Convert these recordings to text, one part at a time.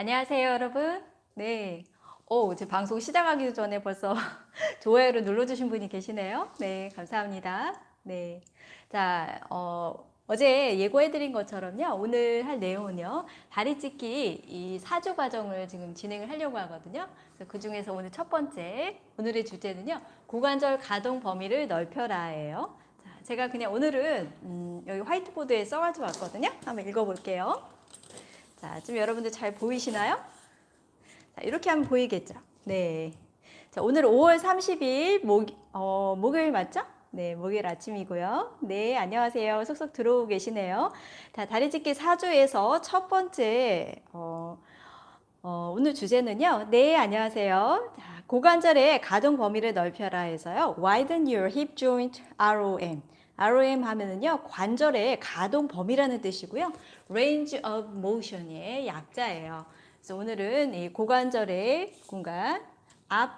안녕하세요, 여러분. 네. 오, 제 방송 시작하기 전에 벌써 좋아요를 눌러주신 분이 계시네요. 네, 감사합니다. 네. 자, 어, 어제 예고해드린 것처럼요. 오늘 할 내용은요. 다리 찢기 이 사주 과정을 지금 진행을 하려고 하거든요. 그 중에서 오늘 첫 번째, 오늘의 주제는요. 고관절 가동 범위를 넓혀라 예요. 자, 제가 그냥 오늘은 음, 여기 화이트보드에 써가지고 왔거든요. 한번 읽어볼게요. 자, 지금 여러분들 잘 보이시나요? 자, 이렇게 하면 보이겠죠? 네. 자, 오늘 5월 30일 목, 어, 목요일 맞죠? 네, 목요일 아침이고요. 네, 안녕하세요. 속속 들어오고 계시네요. 자, 다리 찢기 4주에서 첫 번째, 어, 어, 오늘 주제는요. 네, 안녕하세요. 자, 고관절의 가동 범위를 넓혀라 해서요. Widen your hip joint ROM. ROM 하면은요, 관절의 가동 범위라는 뜻이고요. Range of Motion의 약자예요. 그래서 오늘은 이 고관절의 공간, 앞,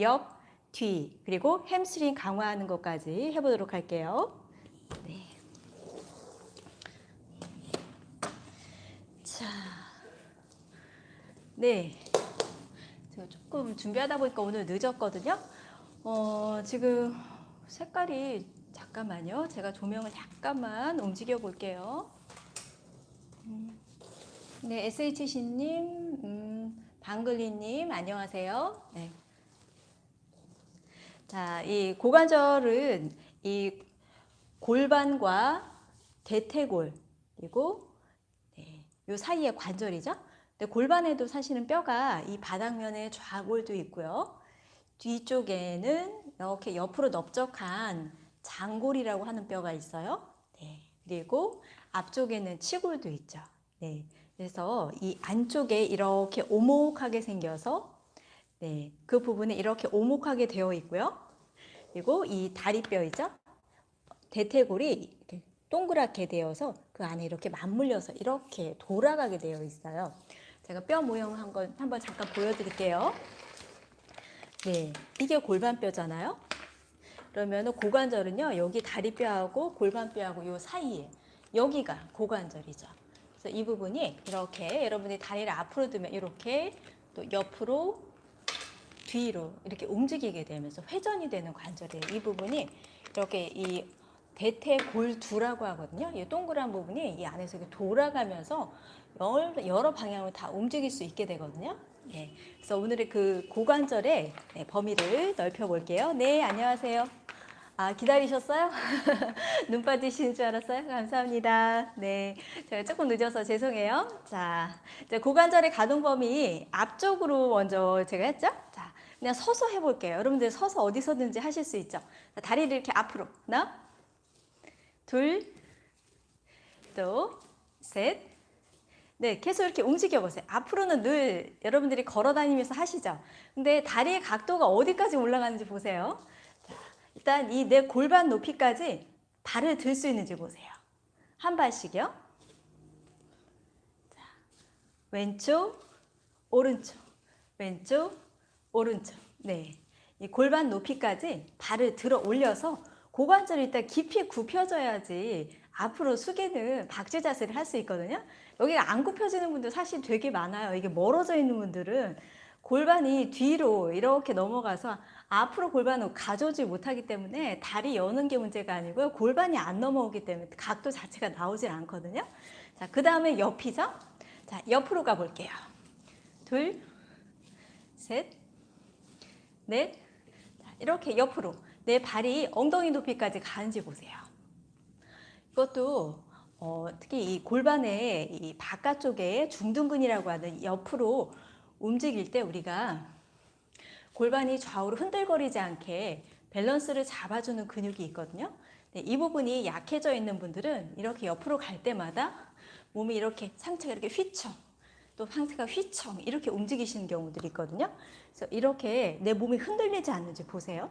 옆, 뒤, 그리고 햄스트링 강화하는 것까지 해보도록 할게요. 네. 자, 네. 제가 조금 준비하다 보니까 오늘 늦었거든요. 어, 지금 색깔이 잠깐만요. 제가 조명을 잠깐만 움직여 볼게요. 음, 네, SHC님, 음, 방글리님, 안녕하세요. 네. 자, 이 고관절은 이 골반과 대퇴골, 그리고 네, 요 사이에 관절이죠. 근데 골반에도 사실은 뼈가 이 바닥면에 좌골도 있고요. 뒤쪽에는 이렇게 옆으로 넓적한 장골이라고 하는 뼈가 있어요. 네. 그리고 앞쪽에는 치골도 있죠. 네. 그래서 이 안쪽에 이렇게 오목하게 생겨서 네. 그 부분에 이렇게 오목하게 되어 있고요. 그리고 이 다리뼈이죠. 대퇴골이 동그랗게 되어서 그 안에 이렇게 맞물려서 이렇게 돌아가게 되어 있어요. 제가 뼈 모형 한번 한번 잠깐 보여드릴게요. 네, 이게 골반뼈잖아요. 그러면 고관절은요 여기 다리뼈하고 골반뼈하고 요 사이에 여기가 고관절이죠. 그래서 이 부분이 이렇게 여러분이 다리를 앞으로 두면 이렇게 또 옆으로 뒤로 이렇게 움직이게 되면서 회전이 되는 관절이에요. 이 부분이 이렇게 이 대퇴골두라고 하거든요. 이 동그란 부분이 이 안에서 이렇게 돌아가면서 여러 방향으로 다 움직일 수 있게 되거든요. 네, 그래서 오늘의 그 고관절의 네, 범위를 넓혀 볼게요. 네, 안녕하세요. 아, 기다리셨어요? 눈 빠지시는 줄 알았어요? 감사합니다. 네. 제가 조금 늦어서 죄송해요. 자, 이제 고관절의 가동 범위 앞쪽으로 먼저 제가 했죠? 자, 그냥 서서 해볼게요. 여러분들 서서 어디서든지 하실 수 있죠? 자, 다리를 이렇게 앞으로. 하나, 둘, 또, 셋. 네, 계속 이렇게 움직여 보세요. 앞으로는 늘 여러분들이 걸어 다니면서 하시죠? 근데 다리의 각도가 어디까지 올라가는지 보세요. 일단 이 내 골반 높이까지 발을 들 수 있는지 보세요. 한 발씩요. 자, 왼쪽, 오른쪽, 왼쪽, 오른쪽. 네. 이 골반 높이까지 발을 들어 올려서 고관절이 일단 깊이 굽혀져야지 앞으로 숙이는 박쥐 자세를 할 수 있거든요. 여기가 안 굽혀지는 분들 사실 되게 많아요. 이게 멀어져 있는 분들은 골반이 뒤로 이렇게 넘어가서 앞으로 골반을 가져오지 못하기 때문에 다리 여는 게 문제가 아니고요. 골반이 안 넘어오기 때문에 각도 자체가 나오질 않거든요. 자, 그 다음에 옆이죠. 자, 옆으로 가볼게요. 둘, 셋, 넷. 자, 이렇게 옆으로 내 발이 엉덩이 높이까지 가는지 보세요. 이것도 어, 특히 이 골반의 이 바깥쪽에 중둔근이라고 하는 옆으로 움직일 때 우리가 골반이 좌우로 흔들거리지 않게 밸런스를 잡아주는 근육이 있거든요. 네, 이 부분이 약해져 있는 분들은 이렇게 옆으로 갈 때마다 몸이 이렇게 상체가 이렇게 휘청 또 상체가 휘청 이렇게 움직이시는 경우들이 있거든요. 그래서 이렇게 내 몸이 흔들리지 않는지 보세요.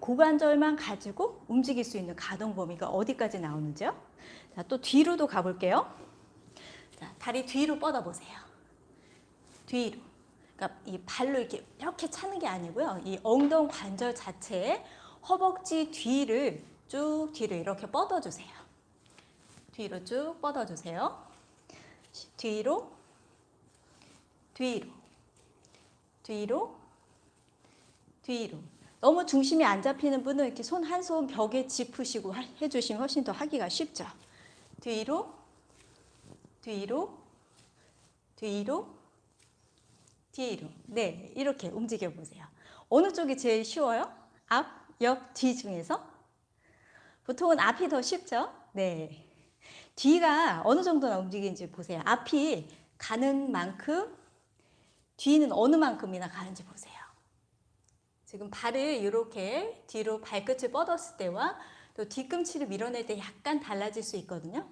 고관절만 가지고 움직일 수 있는 가동 범위가 어디까지 나오는지요. 자, 또 뒤로도 가볼게요. 자, 다리 뒤로 뻗어보세요. 뒤로. 그러니까 이 발로 이렇게 이렇게 차는 게 아니고요. 이 엉덩 관절 자체에 허벅지 뒤를 쭉 뒤로 이렇게 뻗어주세요. 뒤로 쭉 뻗어주세요. 뒤로 뒤로, 뒤로, 뒤로. 너무 중심이 안 잡히는 분은 이렇게 손 한 손 벽에 짚으시고 하- 해주시면 훨씬 더 하기가 쉽죠. 뒤로, 뒤로, 뒤로, 뒤로. 네, 이렇게 움직여 보세요. 어느 쪽이 제일 쉬워요? 앞, 옆, 뒤 중에서? 보통은 앞이 더 쉽죠? 네. 뒤가 어느 정도나 움직이는지 보세요. 앞이 가는 만큼, 뒤는 어느 만큼이나 가는지 보세요. 지금 발을 이렇게 뒤로 발끝을 뻗었을 때와 또 뒤꿈치를 밀어낼 때 약간 달라질 수 있거든요.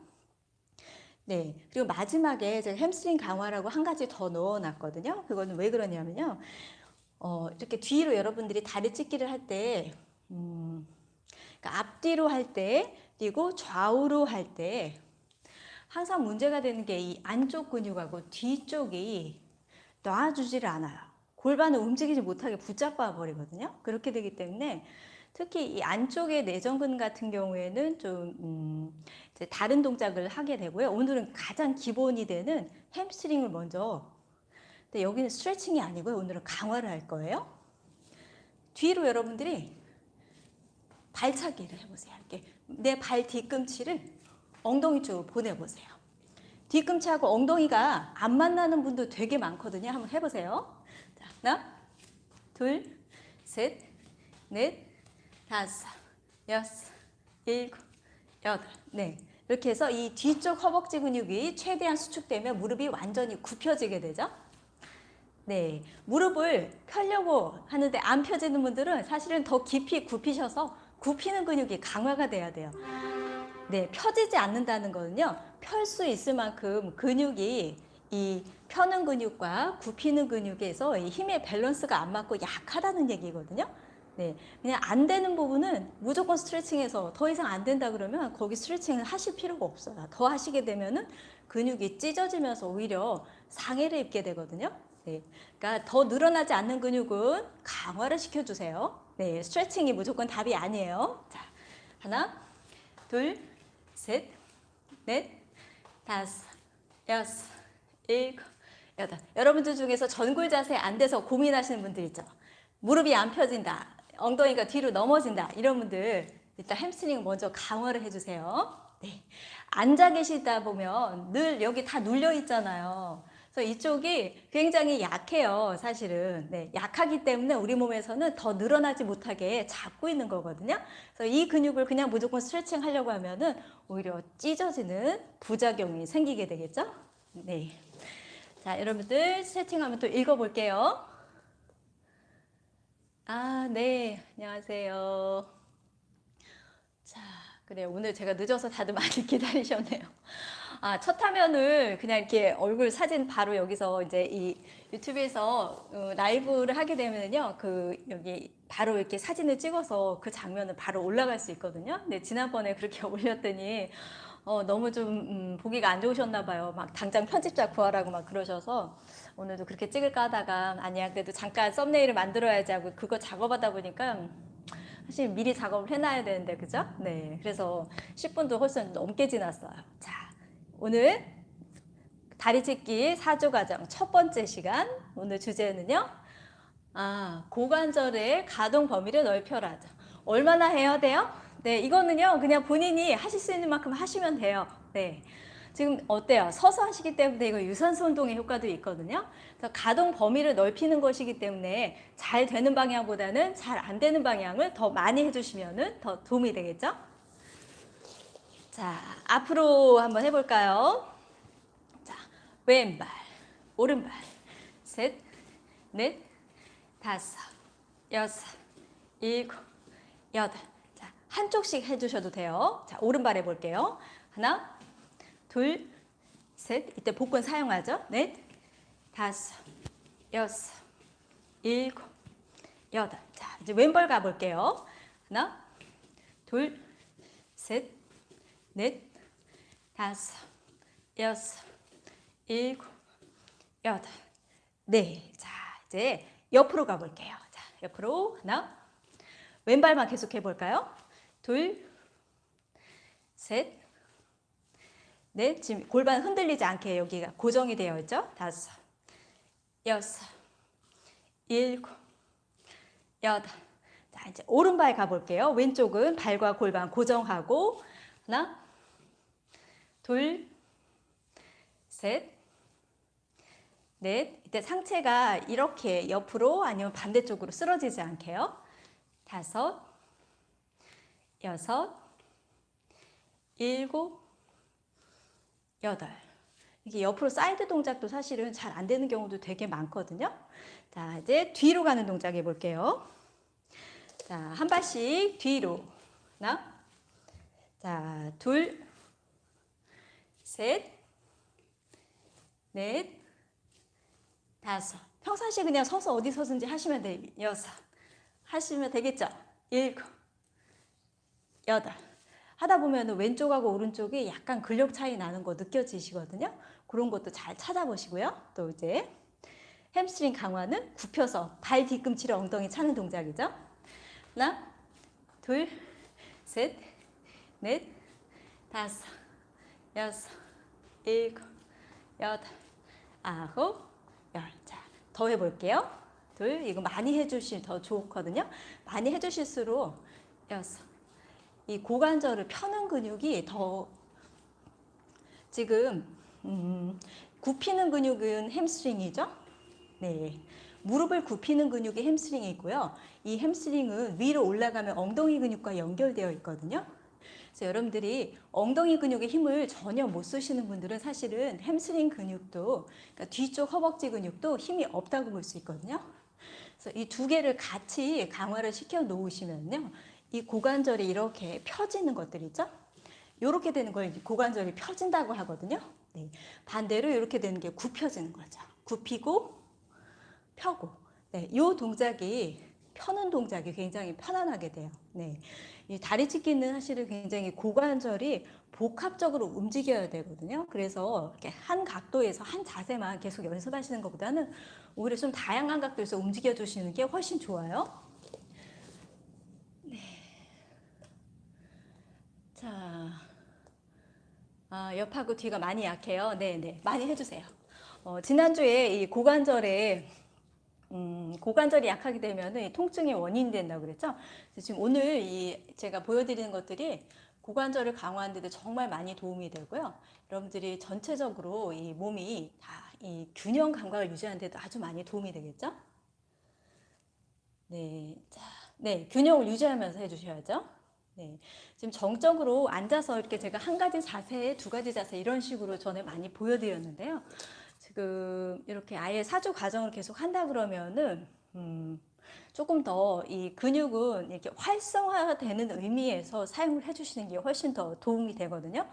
네. 그리고 마지막에 제가 햄스트링 강화라고 한 가지 더 넣어놨거든요. 그거는 왜 그러냐면요. 어, 이렇게 뒤로 여러분들이 다리 찢기를 할 때, 음, 그러니까 앞뒤로 할 때, 그리고 좌우로 할 때, 항상 문제가 되는 게 이 안쪽 근육하고 뒤쪽이 놔주지를 않아요. 골반을 움직이지 못하게 붙잡아 버리거든요. 그렇게 되기 때문에 특히 이 안쪽의 내전근 같은 경우에는 좀 음, 다른 동작을 하게 되고요. 오늘은 가장 기본이 되는 햄스트링을 먼저. 근데 여기는 스트레칭이 아니고요. 오늘은 강화를 할 거예요. 뒤로 여러분들이 발차기를 해보세요. 이렇게 내 발 뒤꿈치를 엉덩이 쪽으로 보내보세요. 뒤꿈치하고 엉덩이가 안 만나는 분도 되게 많거든요. 한번 해보세요. 자, 하나, 둘, 셋, 넷, 다섯, 여섯, 일곱, 여덟. 네. 이렇게 해서 이 뒤쪽 허벅지 근육이 최대한 수축되면 무릎이 완전히 굽혀지게 되죠. 네. 무릎을 펴려고 하는데 안 펴지는 분들은 사실은 더 깊이 굽히셔서 굽히는 근육이 강화가 돼야 돼요. 네, 펴지지 않는다는 거는요. 펼 수 있을 만큼 근육이 이 펴는 근육과 굽히는 근육에서 이 힘의 밸런스가 안 맞고 약하다는 얘기거든요. 네, 그냥 안 되는 부분은 무조건 스트레칭해서 더 이상 안 된다 그러면 거기 스트레칭을 하실 필요가 없어요. 더 하시게 되면은 근육이 찢어지면서 오히려 상해를 입게 되거든요. 네, 그러니까 더 늘어나지 않는 근육은 강화를 시켜주세요. 네, 스트레칭이 무조건 답이 아니에요. 자, 하나, 둘, 셋, 넷, 다섯, 여섯, 일곱, 여덟. 여러분들 중에서 전굴 자세 안 돼서 고민하시는 분들 있죠. 무릎이 안 펴진다. 엉덩이가 뒤로 넘어진다. 이런 분들 일단 햄스트링 먼저 강화를 해주세요. 네. 앉아 계시다 보면 늘 여기 다 눌려 있잖아요. 그래서 이쪽이 굉장히 약해요, 사실은. 네, 약하기 때문에 우리 몸에서는 더 늘어나지 못하게 잡고 있는 거거든요. 그래서 이 근육을 그냥 무조건 스트레칭 하려고 하면은 오히려 찢어지는 부작용이 생기게 되겠죠? 네. 자, 여러분들 스트레칭 하면 또 읽어볼게요. 아, 네. 안녕하세요. 자, 그래 오늘 제가 늦어서 다들 많이 기다리셨네요. 아, 첫 화면을 그냥 이렇게 얼굴 사진 바로 여기서 이제 이 유튜브에서 어, 라이브를 하게 되면은요, 그 여기 바로 이렇게 사진을 찍어서 그 장면을 바로 올라갈 수 있거든요. 근데 지난번에 그렇게 올렸더니 어, 너무 좀 음, 보기가 안 좋으셨나 봐요. 막 당장 편집자 구하라고 막 그러셔서 오늘도 그렇게 찍을까 하다가 아니야 그래도 잠깐 썸네일을 만들어야지 하고 그거 작업하다 보니까 사실 미리 작업을 해놔야 되는데 그죠? 네 그래서 10분도 훨씬 넘게 지났어요. 자 오늘 다리 찢기 4조 과정 첫 번째 시간 오늘 주제는요. 아 고관절의 가동 범위를 넓혀라죠. 얼마나 해야 돼요? 네, 이거는요, 그냥 본인이 하실 수 있는 만큼 하시면 돼요. 네. 지금 어때요? 서서 하시기 때문에 이거 유산소 운동의 효과도 있거든요. 그래서 가동 범위를 넓히는 것이기 때문에 잘 되는 방향보다는 잘 안 되는 방향을 더 많이 해주시면 더 도움이 되겠죠? 자, 앞으로 한번 해볼까요? 자, 왼발, 오른발, 셋, 넷, 다섯, 여섯, 일곱, 여덟. 자, 한쪽씩 해주셔도 돼요. 자, 오른발 해볼게요. 하나, 둘, 셋. 이때 복근 사용하죠. 넷, 다섯, 여섯, 일곱, 여덟. 자, 이제 왼발 가볼게요. 하나, 둘, 셋, 넷, 다섯, 여섯, 일곱, 여덟. 네. 자, 이제 옆으로 가볼게요. 자, 옆으로 하나, 왼발만 계속 해볼까요? 둘, 셋, 넷. 지금 골반 흔들리지 않게 여기가 고정이 되어 있죠? 다섯, 여섯, 일곱, 여덟. 자, 이제 오른발 가볼게요. 왼쪽은 발과 골반 고정하고 하나, 둘, 셋, 넷. 이때 상체가 이렇게 옆으로 아니면 반대쪽으로 쓰러지지 않게요. 다섯, 여섯, 일곱, 여덟. 이게 옆으로 사이드 동작도 사실은 잘 안 되는 경우도 되게 많거든요. 자, 이제 뒤로 가는 동작 해볼게요. 자, 한 발씩 뒤로. 하나. 자, 둘. 셋. 넷. 다섯. 평상시에 그냥 서서 어디 서든지 하시면 돼요. 여섯. 하시면 되겠죠? 일곱. 여덟. 하다 보면 왼쪽하고 오른쪽이 약간 근력 차이 나는 거 느껴지시거든요. 그런 것도 잘 찾아보시고요. 또 이제 햄스트링 강화는 굽혀서 발 뒤꿈치를 엉덩이 차는 동작이죠. 하나, 둘, 셋, 넷, 다섯, 여섯, 일곱, 여덟, 아홉, 열. 자, 더 해볼게요. 둘, 이거 많이 해주시면 더 좋거든요. 많이 해주실수록 여섯, 이 고관절을 펴는 근육이 더 지금 음, 굽히는 근육은 햄스트링이죠. 네. 무릎을 굽히는 근육이 햄스트링이고요. 이 햄스트링은 위로 올라가면 엉덩이 근육과 연결되어 있거든요. 그래서 여러분들이 엉덩이 근육에 힘을 전혀 못 쓰시는 분들은 사실은 햄스트링 근육도 그러니까 뒤쪽 허벅지 근육도 힘이 없다고 볼 수 있거든요. 그래서 이 두 개를 같이 강화를 시켜 놓으시면요. 이 고관절이 이렇게 펴지는 것들이죠. 이렇게 되는 걸 고관절이 펴진다고 하거든요. 네. 반대로 이렇게 되는 게 굽혀지는 거죠. 굽히고 펴고. 네. 이 동작이 펴는 동작이 굉장히 편안하게 돼요. 네. 이 다리 찢기는 사실은 굉장히 고관절이 복합적으로 움직여야 되거든요. 그래서 이렇게 한 각도에서 한 자세만 계속 연습하시는 것보다는 오히려 좀 다양한 각도에서 움직여 주시는 게 훨씬 좋아요. 자, 아, 옆하고 뒤가 많이 약해요. 네, 네, 많이 해주세요. 어, 지난주에 이 고관절에 음, 고관절이 약하게 되면 이 통증의 원인이 된다고 그랬죠. 지금 오늘 이 제가 보여드리는 것들이 고관절을 강화하는 데 정말 많이 도움이 되고요. 여러분들이 전체적으로 이 몸이 다 이 균형 감각을 유지하는 데도 아주 많이 도움이 되겠죠. 네, 자, 네, 균형을 유지하면서 해주셔야죠. 네, 지금 정적으로 앉아서 이렇게 제가 한 가지 자세, 두 가지 자세 이런 식으로 전에 많이 보여드렸는데요. 지금 이렇게 아예 사주 과정을 계속 한다 그러면은 음, 조금 더 이 근육은 이렇게 활성화되는 의미에서 사용을 해주시는 게 훨씬 더 도움이 되거든요.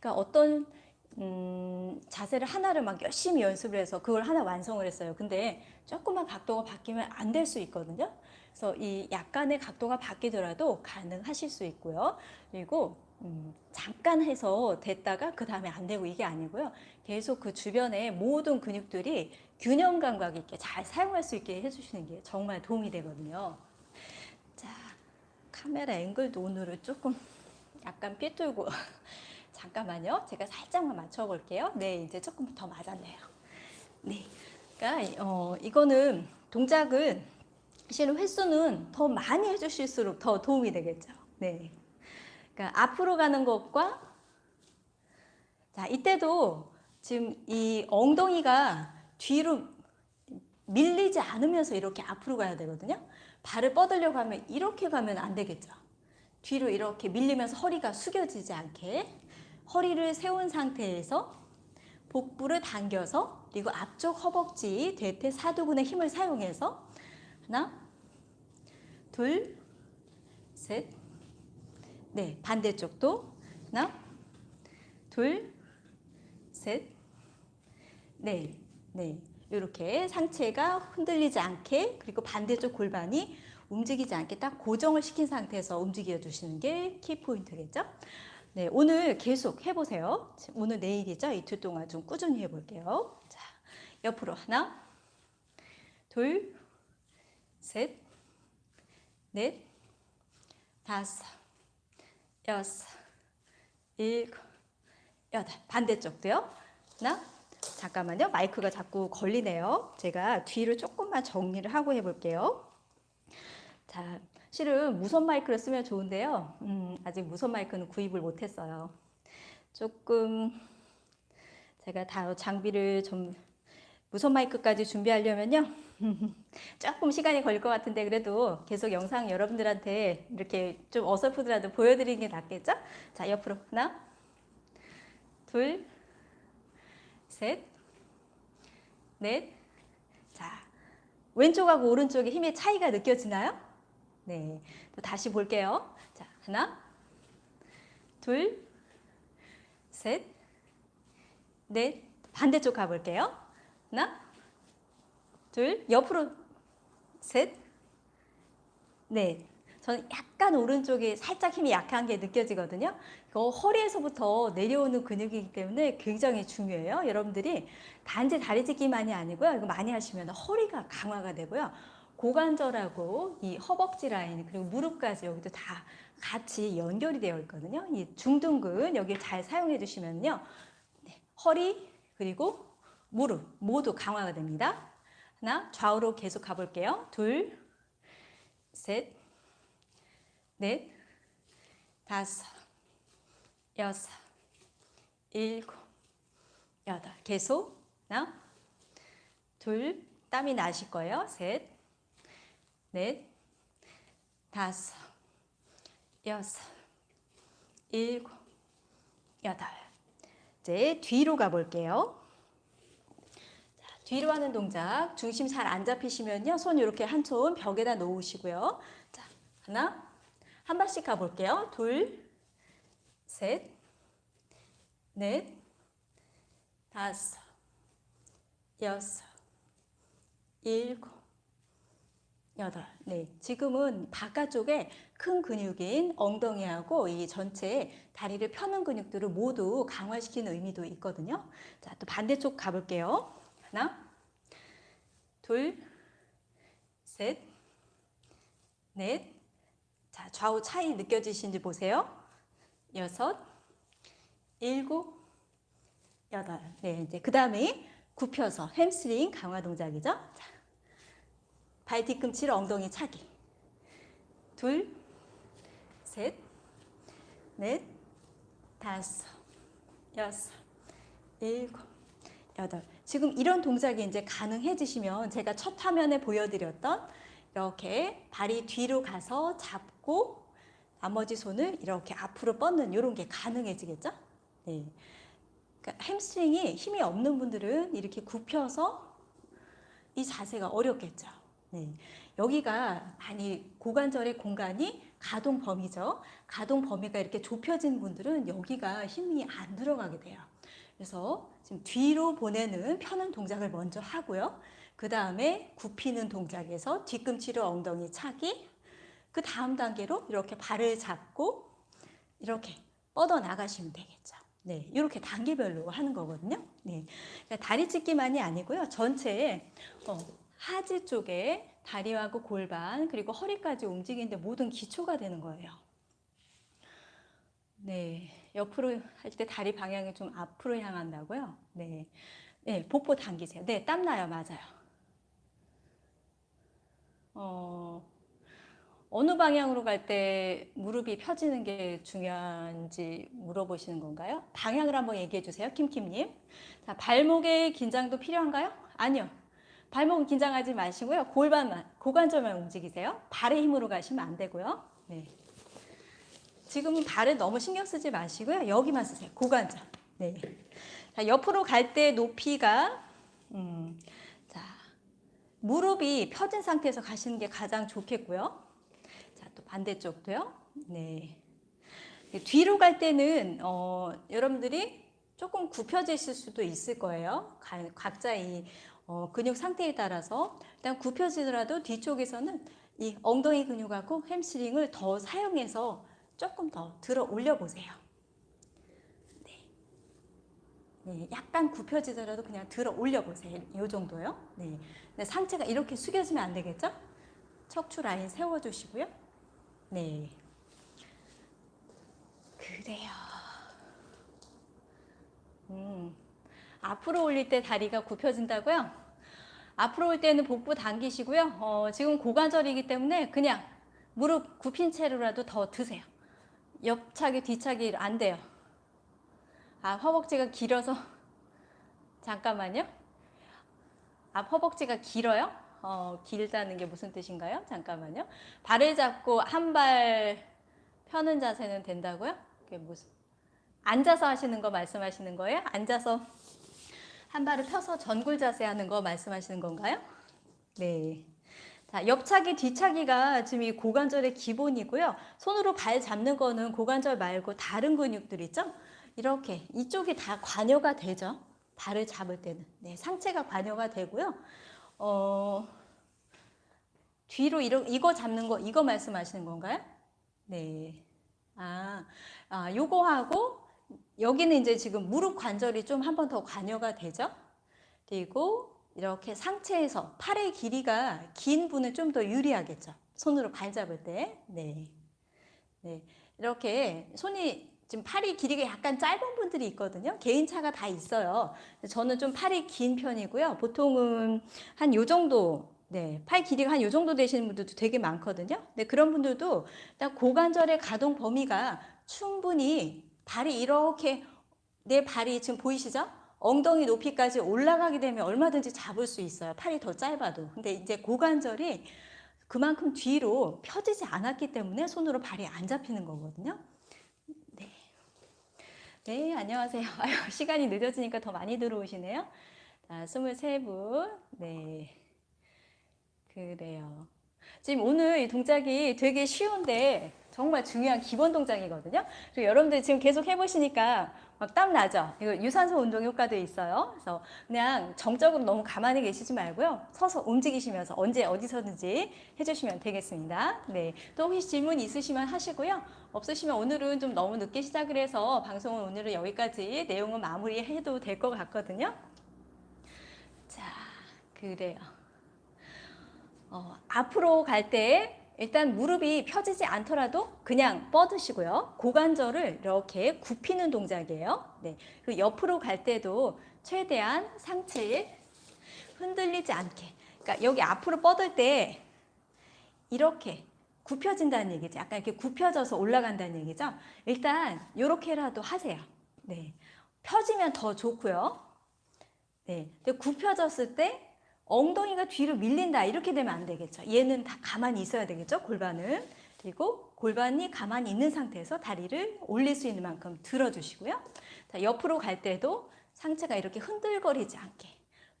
그러니까 어떤 음, 자세를 하나를 막 열심히 연습을 해서 그걸 하나 완성을 했어요. 근데 조금만 각도가 바뀌면 안 될 수 있거든요. 그래서 이 약간의 각도가 바뀌더라도 가능하실 수 있고요. 그리고 음, 잠깐 해서 됐다가 그 다음에 안 되고 이게 아니고요. 계속 그 주변의 모든 근육들이 균형 감각 있게 잘 사용할 수 있게 해주시는 게 정말 도움이 되거든요. 자, 카메라 앵글도 오늘은 조금 약간 삐뚤고 잠깐만요. 제가 살짝만 맞춰볼게요. 네, 이제 조금 더 맞았네요. 네, 그러니까 어, 이거는 동작은 실은 횟수는 더 많이 해주실수록 더 도움이 되겠죠. 네. 그러니까 앞으로 가는 것과 자 이때도 지금 이 엉덩이가 뒤로 밀리지 않으면서 이렇게 앞으로 가야 되거든요. 발을 뻗으려고 하면 이렇게 가면 안 되겠죠. 뒤로 이렇게 밀리면서 허리가 숙여지지 않게 허리를 세운 상태에서 복부를 당겨서 그리고 앞쪽 허벅지 대퇴 사두근의 힘을 사용해서 하나 둘, 셋, 네, 반대쪽도 하나, 둘, 셋, 네, 네. 이렇게 상체가 흔들리지 않게 그리고 반대쪽 골반이 움직이지 않게 딱 고정을 시킨 상태에서 움직여 주시는 게 키포인트겠죠? 네, 오늘 계속 해보세요. 오늘 내일이죠? 이틀 동안 좀 꾸준히 해볼게요. 자, 옆으로 하나, 둘, 셋, 넷, 다섯, 여섯, 일곱, 여덟. 반대쪽도요. 하나. 잠깐만요. 마이크가 자꾸 걸리네요. 제가 뒤를 조금만 정리를 하고 해볼게요. 자, 실은 무선 마이크를 쓰면 좋은데요. 음, 아직 무선 마이크는 구입을 못했어요. 조금 제가 다 장비를 좀 무선 마이크까지 준비하려면요. 조금 시간이 걸릴 것 같은데 그래도 계속 영상 여러분들한테 이렇게 좀 어설프더라도 보여드리는 게 낫겠죠? 자, 옆으로 하나, 둘, 셋, 넷. 자, 왼쪽하고 오른쪽에 힘의 차이가 느껴지나요? 네. 또 다시 볼게요. 자, 하나, 둘, 셋, 넷. 반대쪽 가볼게요. 하나, 둘, 옆으로 셋, 넷. 저는 약간 오른쪽에 살짝 힘이 약한 게 느껴지거든요. 이거 허리에서부터 내려오는 근육이기 때문에 굉장히 중요해요. 여러분들이 단지 다리 찢기만이 아니고요. 이거 많이 하시면 허리가 강화가 되고요. 고관절하고 이 허벅지 라인 그리고 무릎까지 여기도 다 같이 연결이 되어 있거든요. 이 중둔근 여기 잘 사용해 주시면요. 네, 허리 그리고 무릎 모두 강화가 됩니다. 하나 좌우로 계속 가볼게요. 둘, 셋, 넷, 다섯, 여섯, 일곱, 여덟. 계속 하나, 둘, 땀이 나실 거예요. 셋, 넷, 다섯, 여섯, 일곱, 여덟. 이제 뒤로 가볼게요. 자, 뒤로 하는 동작 중심 잘 안 잡히시면요. 손 이렇게 한 손 벽에다 놓으시고요. 자, 하나, 한 발씩 가볼게요. 둘, 셋, 넷, 다섯, 여섯, 일곱, 여덟. 네, 지금은 바깥쪽에 큰 근육인 엉덩이하고 이 전체 다리를 펴는 근육들을 모두 강화시키는 의미도 있거든요. 자, 또 반대쪽 가볼게요. 하나, 둘, 셋, 넷. 자, 좌우 차이 느껴지신지 보세요. 여섯, 일곱, 여덟. 네, 이제 그 다음에 굽혀서 햄스트링 강화 동작이죠. 자, 발 뒤꿈치를 엉덩이 차기. 둘, 셋, 넷, 다섯, 여섯, 일곱, 여덟. 지금 이런 동작이 이제 가능해지시면 제가 첫 화면에 보여드렸던 이렇게 발이 뒤로 가서 잡고 나머지 손을 이렇게 앞으로 뻗는 이런 게 가능해지겠죠? 네. 그러니까 햄스트링이 힘이 없는 분들은 이렇게 굽혀서 이 자세가 어렵겠죠. 네. 여기가 많이 고관절의 공간이 가동 범위죠. 가동 범위가 이렇게 좁혀진 분들은 여기가 힘이 안 들어가게 돼요. 그래서 지금 뒤로 보내는 펴는 동작을 먼저 하고요. 그 다음에 굽히는 동작에서 뒤꿈치로 엉덩이 차기, 그 다음 단계로 이렇게 발을 잡고 이렇게 뻗어 나가시면 되겠죠. 네, 이렇게 단계별로 하는 거거든요. 네, 그러니까 다리 찢기만이 아니고요. 전체에 어, 하지 쪽에 다리하고 골반 그리고 허리까지 움직이는데 모든 기초가 되는 거예요. 네, 옆으로 할 때 다리 방향이 좀 앞으로 향한다고요. 네, 네, 복부 당기세요. 네, 땀 나요, 맞아요. 어, 어느 방향으로 갈 때 무릎이 펴지는 게 중요한지 물어보시는 건가요? 방향을 한번 얘기해 주세요, 킴킴님. 자, 발목의 긴장도 필요한가요? 아니요. 발목은 긴장하지 마시고요. 골반만, 고관절만 움직이세요. 발의 힘으로 가시면 안 되고요. 네. 지금은 발은 너무 신경 쓰지 마시고요. 여기만 쓰세요. 고관절. 네. 자, 옆으로 갈 때 높이가 음, 자, 무릎이 펴진 상태에서 가시는 게 가장 좋겠고요. 자, 또 반대쪽도요. 네. 뒤로 갈 때는 어, 여러분들이 조금 굽혀지실 수도 있을 거예요. 각자 이 어, 근육 상태에 따라서 일단 굽혀지더라도 뒤쪽에서는 이 엉덩이 근육하고 햄스트링을 더 사용해서 조금 더 들어 올려 보세요. 네. 네, 약간 굽혀지더라도 그냥 들어 올려 보세요. 이 정도요. 네. 상체가 이렇게 숙여지면 안 되겠죠? 척추 라인 세워 주시고요. 네. 그래요. 음. 앞으로 올릴 때 다리가 굽혀진다고요? 앞으로 올 때는 복부 당기시고요. 어, 지금 고관절이기 때문에 그냥 무릎 굽힌 채로라도 더 드세요. 옆차기 뒤차기 안 돼요. 아 허벅지가 길어서 잠깐만요. 앞 허벅지가 길어요? 어, 길다는 게 무슨 뜻인가요? 잠깐만요. 발을 잡고 한 발 펴는 자세는 된다고요? 그게 무슨 앉아서 하시는 거 말씀하시는 거예요? 앉아서 한 발을 펴서 전굴 자세 하는 거 말씀하시는 건가요? 네. 자, 옆차기, 뒤차기가 지금 이 고관절의 기본이고요. 손으로 발 잡는 거는 고관절 말고 다른 근육들 있죠? 이렇게 이쪽이 다 관여가 되죠. 발을 잡을 때는. 네, 상체가 관여가 되고요. 어, 뒤로 이러, 이거 잡는 거, 이거 말씀하시는 건가요? 네. 아, 아, 요거하고 여기는 이제 지금 무릎 관절이 좀 한 번 더 관여가 되죠. 그리고 이렇게 상체에서 팔의 길이가 긴 분은 좀 더 유리하겠죠. 손으로 발 잡을 때. 네. 네. 이렇게 손이 지금 팔이 길이가 약간 짧은 분들이 있거든요. 개인차가 다 있어요. 저는 좀 팔이 긴 편이고요. 보통은 한 요 정도 네, 팔 길이가 한 요 정도 되시는 분들도 되게 많거든요. 네, 그런 분들도 일단 고관절의 가동 범위가 충분히 발이 이렇게 내 발이 지금 보이시죠? 엉덩이 높이까지 올라가게 되면 얼마든지 잡을 수 있어요. 팔이 더 짧아도. 근데 이제 고관절이 그만큼 뒤로 펴지지 않았기 때문에 손으로 발이 안 잡히는 거거든요. 네. 네, 안녕하세요. 아유, 시간이 늦어지니까 더 많이 들어오시네요. 자, 23분. 네. 그래요. 지금 오늘 이 동작이 되게 쉬운데 정말 중요한 기본 동작이거든요. 그리고 여러분들 지금 계속 해보시니까 막 땀 나죠? 이거 유산소 운동 효과도 있어요. 그래서 그냥 정적으로 너무 가만히 계시지 말고요. 서서 움직이시면서 언제 어디서든지 해주시면 되겠습니다. 네. 또 혹시 질문 있으시면 하시고요. 없으시면 오늘은 좀 너무 늦게 시작을 해서 방송은 오늘은 여기까지 내용은 마무리해도 될 것 같거든요. 자, 그래요. 어, 앞으로 갈 때 일단 무릎이 펴지지 않더라도 그냥 뻗으시고요. 고관절을 이렇게 굽히는 동작이에요. 네. 그리고 옆으로 갈 때도 최대한 상체에 흔들리지 않게. 그러니까 여기 앞으로 뻗을 때 이렇게 굽혀진다는 얘기죠. 약간 이렇게 굽혀져서 올라간다는 얘기죠. 일단 이렇게라도 하세요. 네. 펴지면 더 좋고요. 네. 굽혀졌을 때 엉덩이가 뒤로 밀린다 이렇게 되면 안 되겠죠. 얘는 다 가만히 있어야 되겠죠. 골반은. 그리고 골반이 가만히 있는 상태에서 다리를 올릴 수 있는 만큼 들어주시고요. 자, 옆으로 갈 때도 상체가 이렇게 흔들거리지 않게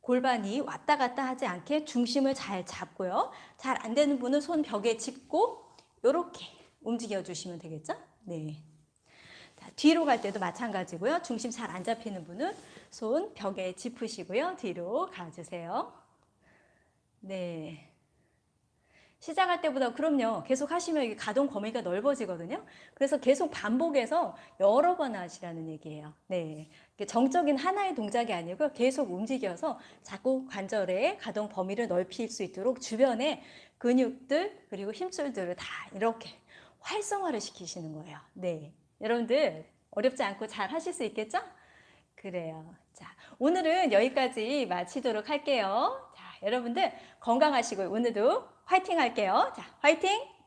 골반이 왔다 갔다 하지 않게 중심을 잘 잡고요. 잘 안 되는 분은 손 벽에 짚고 이렇게 움직여 주시면 되겠죠. 네. 자, 뒤로 갈 때도 마찬가지고요. 중심 잘 안 잡히는 분은 손 벽에 짚으시고요. 뒤로 가주세요. 네. 시작할 때보다 그럼요. 계속 하시면 이게 가동 범위가 넓어지거든요. 그래서 계속 반복해서 여러 번 하시라는 얘기예요. 네. 정적인 하나의 동작이 아니고 계속 움직여서 자꾸 관절의 가동 범위를 넓힐 수 있도록 주변에 근육들 그리고 힘줄들을 다 이렇게 활성화를 시키시는 거예요. 네. 여러분들 어렵지 않고 잘 하실 수 있겠죠? 그래요. 자, 오늘은 여기까지 마치도록 할게요. 자, 여러분들 건강하시고 오늘도 화이팅 할게요. 자, 화이팅!